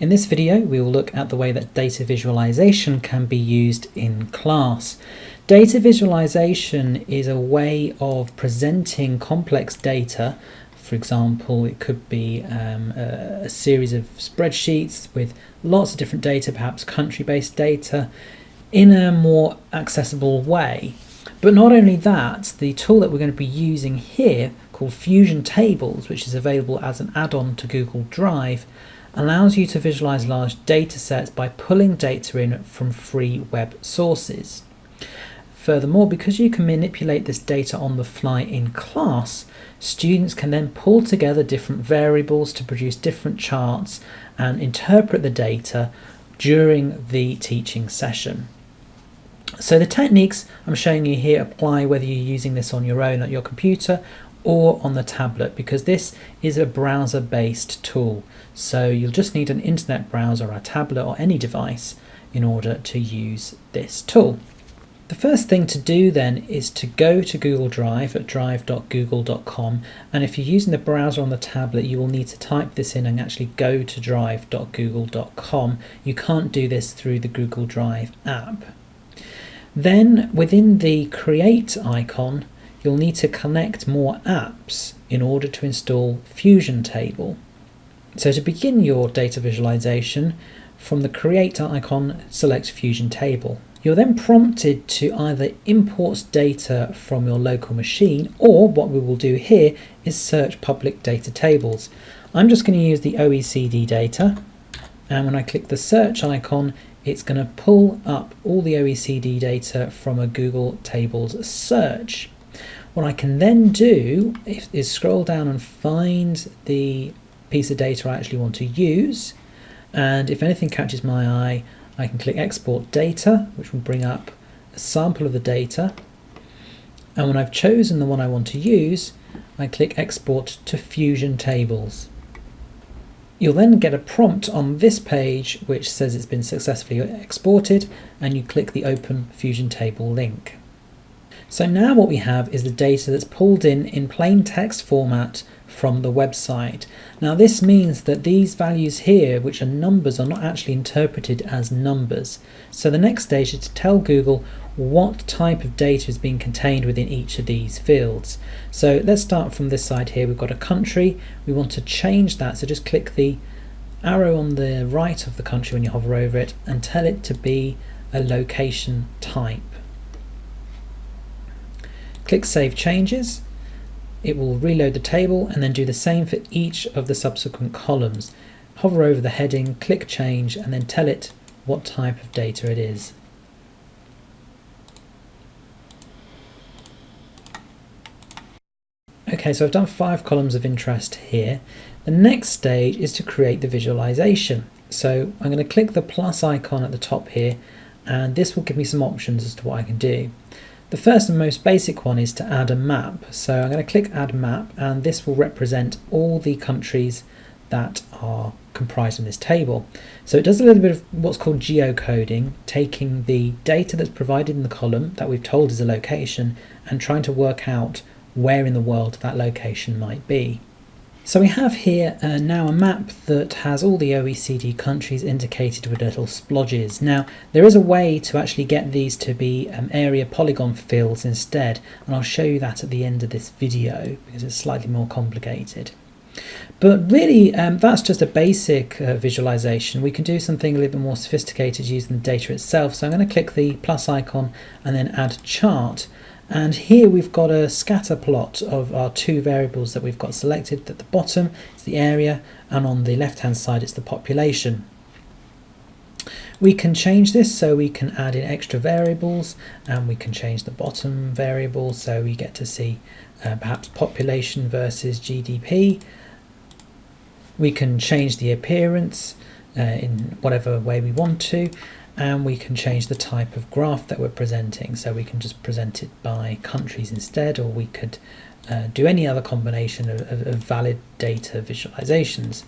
In this video, we will look at the way that data visualization can be used in class. Data visualization is a way of presenting complex data. For example, it could be um, a, a series of spreadsheets with lots of different data, perhaps country-based data, in a more accessible way. But not only that, the tool that we're going to be using here, called Fusion Tables, which is available as an add-on to Google Drive, allows you to visualize large data sets by pulling data in from free web sources. Furthermore, because you can manipulate this data on the fly in class, students can then pull together different variables to produce different charts and interpret the data during the teaching session. So the techniques I'm showing you here apply whether you're using this on your own at your computer or on the tablet because this is a browser based tool. So you'll just need an internet browser, or a tablet or any device in order to use this tool. The first thing to do then is to go to Google Drive at drive.google.com and if you're using the browser on the tablet you will need to type this in and actually go to drive.google.com. You can't do this through the Google Drive app. Then within the create icon you'll need to connect more apps in order to install Fusion Table. So to begin your data visualization, from the Create icon, select Fusion Table. You're then prompted to either import data from your local machine or what we will do here is search public data tables. I'm just going to use the OECD data and when I click the search icon it's going to pull up all the OECD data from a Google Tables search. What I can then do is scroll down and find the piece of data I actually want to use. And if anything catches my eye, I can click export data, which will bring up a sample of the data. And when I've chosen the one I want to use, I click export to Fusion Tables. You'll then get a prompt on this page which says it's been successfully exported and you click the Open Fusion Table link. So now what we have is the data that's pulled in in plain text format from the website. Now this means that these values here, which are numbers, are not actually interpreted as numbers. So the next stage is to tell Google what type of data is being contained within each of these fields. So let's start from this side here. We've got a country. We want to change that. So just click the arrow on the right of the country when you hover over it and tell it to be a location type. Click Save Changes. It will reload the table and then do the same for each of the subsequent columns. Hover over the heading, click Change and then tell it what type of data it is. Okay, so I've done five columns of interest here. The next stage is to create the visualization. So I'm going to click the plus icon at the top here and this will give me some options as to what I can do. The first and most basic one is to add a map. So I'm going to click add map and this will represent all the countries that are comprised in this table. So it does a little bit of what's called geocoding, taking the data that's provided in the column that we've told is a location and trying to work out where in the world that location might be. So we have here uh, now a map that has all the OECD countries indicated with little splodges. Now there is a way to actually get these to be um, area polygon fields instead and I'll show you that at the end of this video because it's slightly more complicated. But really um, that's just a basic uh, visualization. We can do something a little bit more sophisticated using the data itself. So I'm going to click the plus icon and then add chart and here we've got a scatter plot of our two variables that we've got selected. At the bottom is the area and on the left hand side it's the population. We can change this so we can add in extra variables and we can change the bottom variable so we get to see uh, perhaps population versus GDP. We can change the appearance uh, in whatever way we want to and we can change the type of graph that we're presenting so we can just present it by countries instead or we could uh, do any other combination of, of, of, valid data visualizations.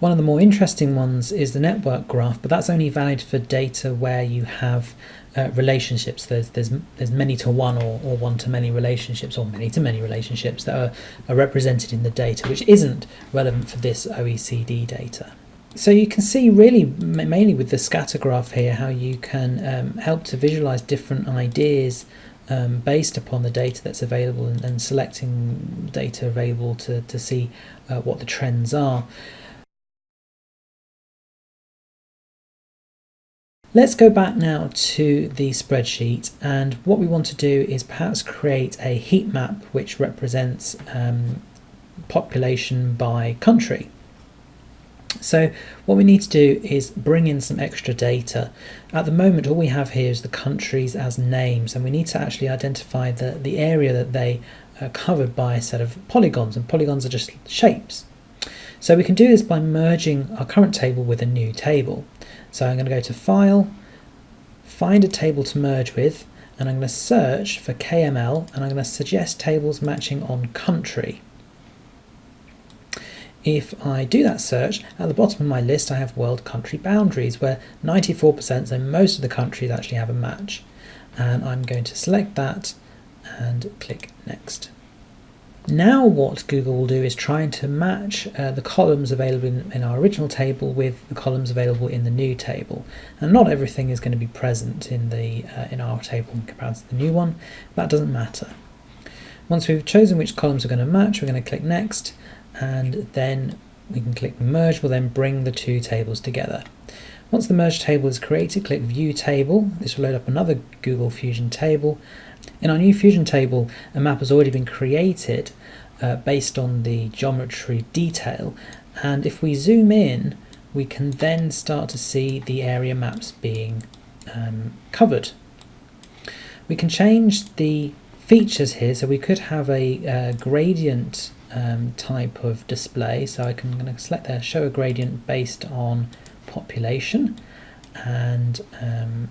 One of the more interesting ones is the network graph but that's only valid for data where you have uh, relationships there's there's there's many to one or, or one to many relationships or many to many relationships that are, are represented in the data which isn't relevant for this OECD data. So you can see really mainly with the scatter graph here how you can um, help to visualize different ideas um, based upon the data that's available and, and selecting data available to, to see uh, what the trends are. Let's go back now to the spreadsheet and what we want to do is perhaps create a heat map which represents um, population by country. So what we need to do is bring in some extra data. At the moment all we have here is the countries as names and we need to actually identify the, the area that they are covered by a set of polygons and polygons are just shapes. So we can do this by merging our current table with a new table. So I'm going to go to File, find a table to merge with, and I'm going to search for KML, and I'm going to suggest tables matching on country. If I do that search, at the bottom of my list I have world country boundaries, where 94%, so most of the countries actually have a match. And I'm going to select that and click Next. Now what Google will do is trying to match uh, the columns available in, in, our original table with the columns available in the new table. And not everything is going to be present in, the, uh, in our table in comparison to the new one. That doesn't matter. Once we've chosen which columns are going to match, we're going to click Next, and then we can click Merge, will then bring the two tables together. Once the merge table is created, click View Table. This will load up another Google Fusion table, in our new Fusion table, a map has already been created uh, based on the geometry detail. And if we zoom in, we can then start to see the area maps being um, covered. We can change the features here, so we could have a uh, gradient um, type of display. So I can I'm going to select there, show a gradient based on population, and um,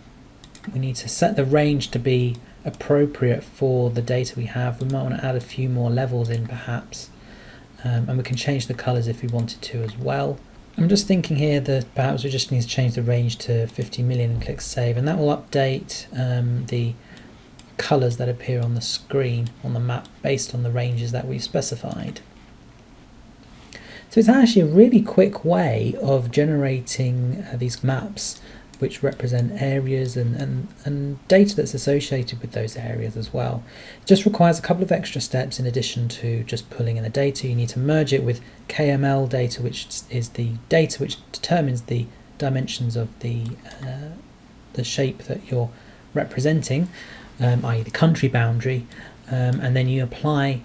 we need to set the range to be appropriate for the data we have. We might want to add a few more levels in perhaps. Um, and we can change the colors if we wanted to as well. I'm just thinking here that perhaps we just need to change the range to 50 million and click save and that will update um, the colors that appear on the screen on the map based on the ranges that we've specified. So it's actually a really quick way of generating uh, these maps which represent areas and, and, and data that's associated with those areas as well. It just requires a couple of extra steps in addition to just pulling in the data. You need to merge it with KML data, which is the data which determines the dimensions of the, uh, the shape that you're representing, um, i.e. the country boundary, um, and then you apply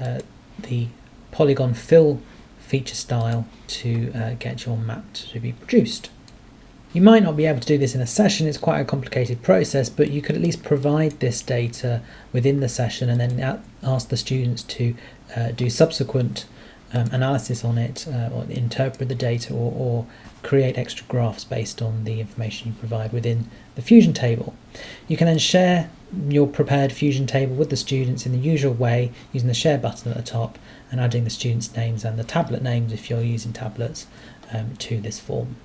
uh, the polygon fill feature style to uh, get your map to be produced. You might not be able to do this in a session, it's quite a complicated process, but you could at least provide this data within the session and then ask the students to uh, do subsequent um, analysis on it uh, or interpret the data or, or, create extra graphs based on the information you provide within the Fusion table. You can then share your prepared Fusion table with the students in the usual way using the share button at the top and adding the students' names and the tablet names if you're using tablets um, to this form.